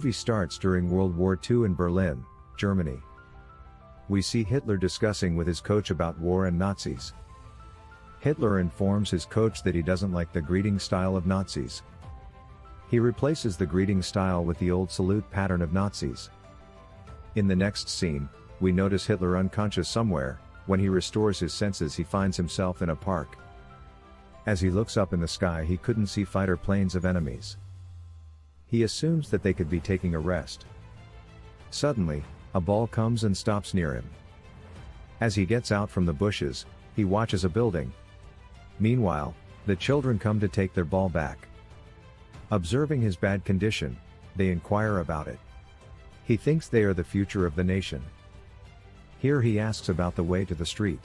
movie starts during World War II in Berlin, Germany. We see Hitler discussing with his coach about war and Nazis. Hitler informs his coach that he doesn't like the greeting style of Nazis. He replaces the greeting style with the old salute pattern of Nazis. In the next scene, we notice Hitler unconscious somewhere, when he restores his senses he finds himself in a park. As he looks up in the sky he couldn't see fighter planes of enemies. He assumes that they could be taking a rest. Suddenly, a ball comes and stops near him. As he gets out from the bushes, he watches a building. Meanwhile, the children come to take their ball back. Observing his bad condition, they inquire about it. He thinks they are the future of the nation. Here he asks about the way to the street.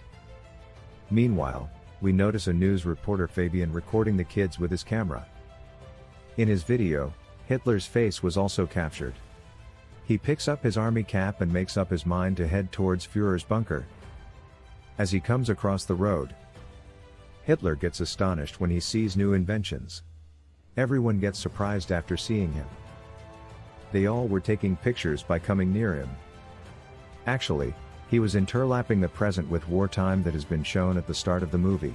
Meanwhile, we notice a news reporter Fabian recording the kids with his camera. In his video, Hitler's face was also captured. He picks up his army cap and makes up his mind to head towards Führer's bunker. As he comes across the road, Hitler gets astonished when he sees new inventions. Everyone gets surprised after seeing him. They all were taking pictures by coming near him. Actually, he was interlapping the present with wartime that has been shown at the start of the movie.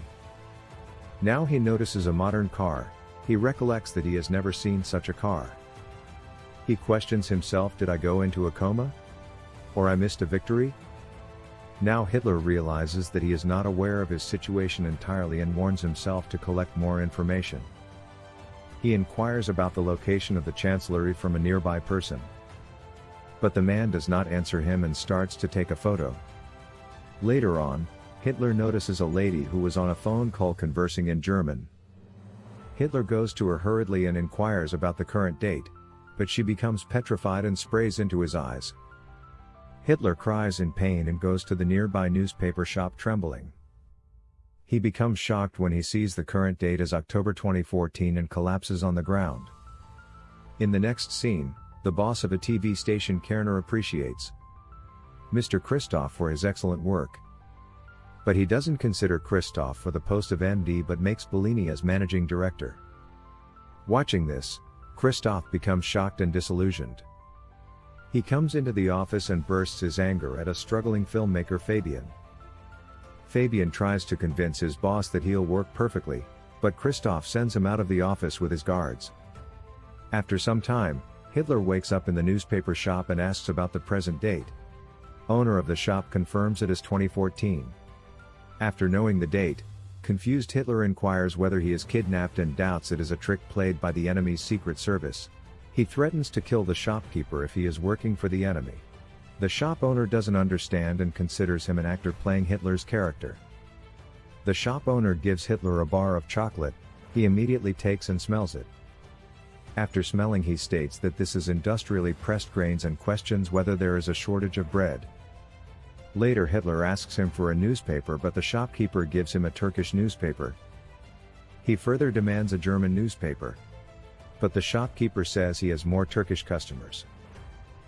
Now he notices a modern car, he recollects that he has never seen such a car. He questions himself did I go into a coma? Or I missed a victory? Now Hitler realizes that he is not aware of his situation entirely and warns himself to collect more information. He inquires about the location of the chancellery from a nearby person. But the man does not answer him and starts to take a photo. Later on, Hitler notices a lady who was on a phone call conversing in German. Hitler goes to her hurriedly and inquires about the current date, but she becomes petrified and sprays into his eyes. Hitler cries in pain and goes to the nearby newspaper shop trembling. He becomes shocked when he sees the current date as October 2014 and collapses on the ground. In the next scene, the boss of a TV station Kerner appreciates Mr. Christoph for his excellent work. But he doesn't consider Christoph for the post of MD but makes Bellini as managing director. Watching this, Christoph becomes shocked and disillusioned. He comes into the office and bursts his anger at a struggling filmmaker Fabian. Fabian tries to convince his boss that he'll work perfectly, but Christoph sends him out of the office with his guards. After some time, Hitler wakes up in the newspaper shop and asks about the present date. Owner of the shop confirms it is 2014. After knowing the date, confused Hitler inquires whether he is kidnapped and doubts it is a trick played by the enemy's secret service. He threatens to kill the shopkeeper if he is working for the enemy. The shop owner doesn't understand and considers him an actor playing Hitler's character. The shop owner gives Hitler a bar of chocolate, he immediately takes and smells it. After smelling he states that this is industrially pressed grains and questions whether there is a shortage of bread. Later Hitler asks him for a newspaper but the shopkeeper gives him a Turkish newspaper. He further demands a German newspaper. But the shopkeeper says he has more Turkish customers.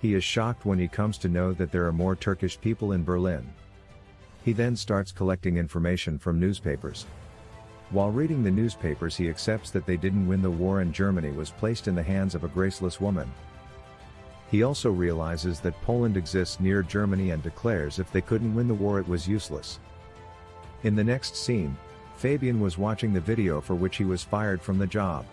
He is shocked when he comes to know that there are more Turkish people in Berlin. He then starts collecting information from newspapers. While reading the newspapers he accepts that they didn't win the war and Germany was placed in the hands of a graceless woman. He also realizes that Poland exists near Germany and declares if they couldn't win the war it was useless. In the next scene, Fabian was watching the video for which he was fired from the job.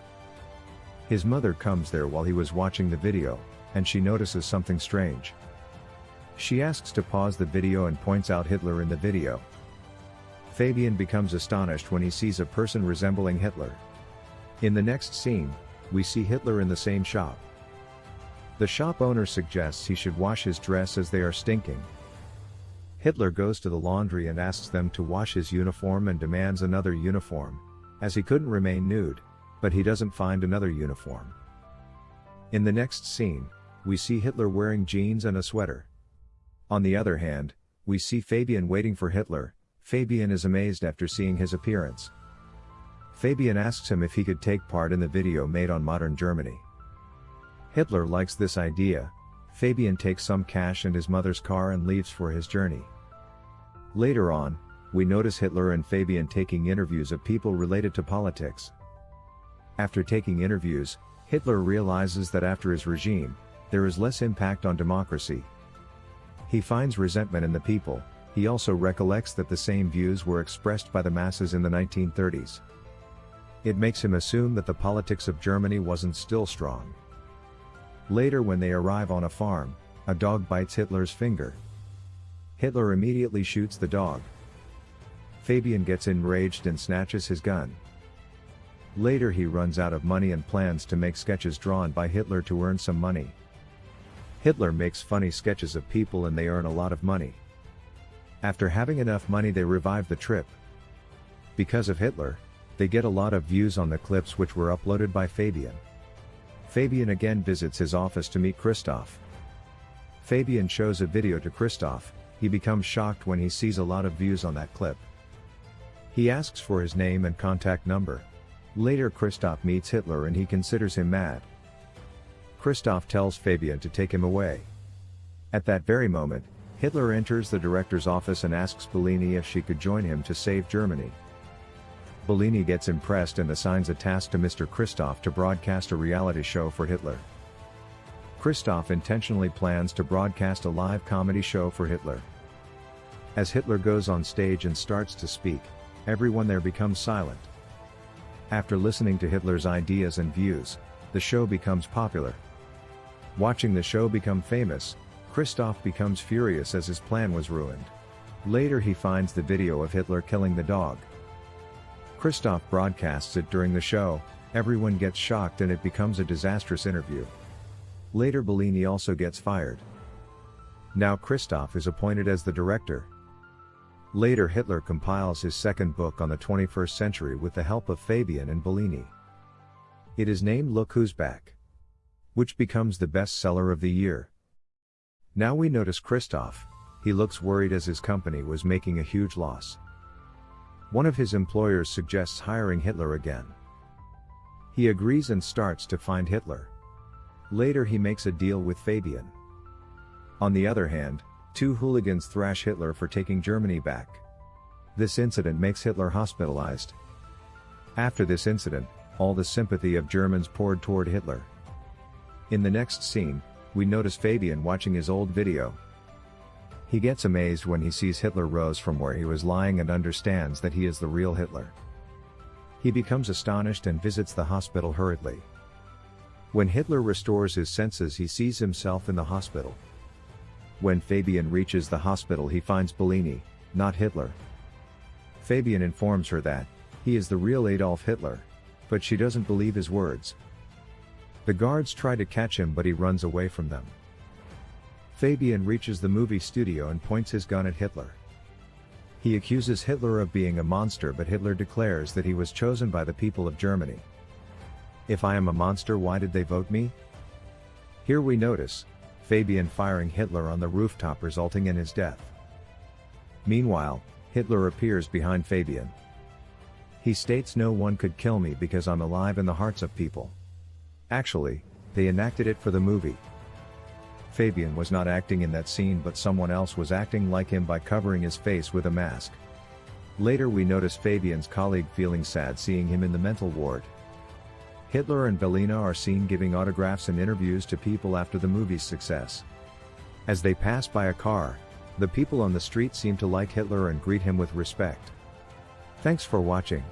His mother comes there while he was watching the video, and she notices something strange. She asks to pause the video and points out Hitler in the video. Fabian becomes astonished when he sees a person resembling Hitler. In the next scene, we see Hitler in the same shop. The shop owner suggests he should wash his dress as they are stinking. Hitler goes to the laundry and asks them to wash his uniform and demands another uniform, as he couldn't remain nude, but he doesn't find another uniform. In the next scene, we see Hitler wearing jeans and a sweater. On the other hand, we see Fabian waiting for Hitler, Fabian is amazed after seeing his appearance. Fabian asks him if he could take part in the video made on modern Germany. Hitler likes this idea, Fabian takes some cash and his mother's car and leaves for his journey. Later on, we notice Hitler and Fabian taking interviews of people related to politics. After taking interviews, Hitler realizes that after his regime, there is less impact on democracy. He finds resentment in the people, he also recollects that the same views were expressed by the masses in the 1930s. It makes him assume that the politics of Germany wasn't still strong. Later when they arrive on a farm, a dog bites Hitler's finger. Hitler immediately shoots the dog. Fabian gets enraged and snatches his gun. Later he runs out of money and plans to make sketches drawn by Hitler to earn some money. Hitler makes funny sketches of people and they earn a lot of money. After having enough money they revive the trip. Because of Hitler, they get a lot of views on the clips which were uploaded by Fabian. Fabian again visits his office to meet Christoph. Fabian shows a video to Christoph, he becomes shocked when he sees a lot of views on that clip. He asks for his name and contact number. Later Christoph meets Hitler and he considers him mad. Christoph tells Fabian to take him away. At that very moment, Hitler enters the director's office and asks Bellini if she could join him to save Germany. Bellini gets impressed and assigns a task to Mr. Christoph to broadcast a reality show for Hitler. Christoph intentionally plans to broadcast a live comedy show for Hitler. As Hitler goes on stage and starts to speak, everyone there becomes silent. After listening to Hitler's ideas and views, the show becomes popular. Watching the show become famous, Christoph becomes furious as his plan was ruined. Later he finds the video of Hitler killing the dog. Christoph broadcasts it during the show, everyone gets shocked and it becomes a disastrous interview. Later Bellini also gets fired. Now Christoph is appointed as the director. Later Hitler compiles his second book on the 21st century with the help of Fabian and Bellini. It is named Look Who's Back. Which becomes the bestseller of the year. Now we notice Christoph, he looks worried as his company was making a huge loss. One of his employers suggests hiring Hitler again. He agrees and starts to find Hitler. Later he makes a deal with Fabian. On the other hand, two hooligans thrash Hitler for taking Germany back. This incident makes Hitler hospitalized. After this incident, all the sympathy of Germans poured toward Hitler. In the next scene, we notice Fabian watching his old video. He gets amazed when he sees Hitler rose from where he was lying and understands that he is the real Hitler. He becomes astonished and visits the hospital hurriedly. When Hitler restores his senses he sees himself in the hospital. When Fabian reaches the hospital he finds Bellini, not Hitler. Fabian informs her that, he is the real Adolf Hitler, but she doesn't believe his words. The guards try to catch him but he runs away from them. Fabian reaches the movie studio and points his gun at Hitler. He accuses Hitler of being a monster but Hitler declares that he was chosen by the people of Germany. If I am a monster why did they vote me? Here we notice, Fabian firing Hitler on the rooftop resulting in his death. Meanwhile, Hitler appears behind Fabian. He states no one could kill me because I'm alive in the hearts of people. Actually, they enacted it for the movie. Fabian was not acting in that scene but someone else was acting like him by covering his face with a mask. Later we notice Fabian's colleague feeling sad seeing him in the mental ward. Hitler and Bellini are seen giving autographs and interviews to people after the movie's success. As they pass by a car, the people on the street seem to like Hitler and greet him with respect. Thanks for watching.